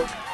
you